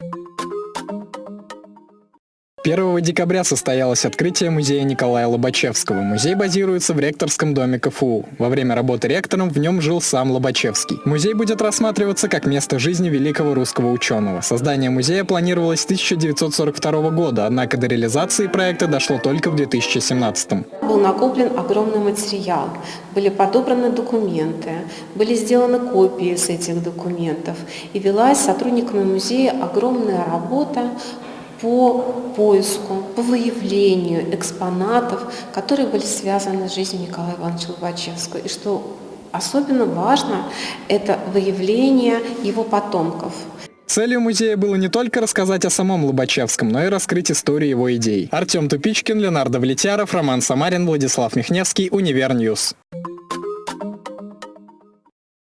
you 1 декабря состоялось открытие музея Николая Лобачевского. Музей базируется в ректорском доме КФУ. Во время работы ректором в нем жил сам Лобачевский. Музей будет рассматриваться как место жизни великого русского ученого. Создание музея планировалось с 1942 года, однако до реализации проекта дошло только в 2017. Был накоплен огромный материал, были подобраны документы, были сделаны копии с этих документов и велась сотрудниками музея огромная работа по поиску, по выявлению экспонатов, которые были связаны с жизнью Николая Ивановича Лобачевского. И что особенно важно, это выявление его потомков. Целью музея было не только рассказать о самом Лобачевском, но и раскрыть историю его идей. Артем Тупичкин, Леонардо Влетяров, Роман Самарин, Владислав Михневский, Univer News.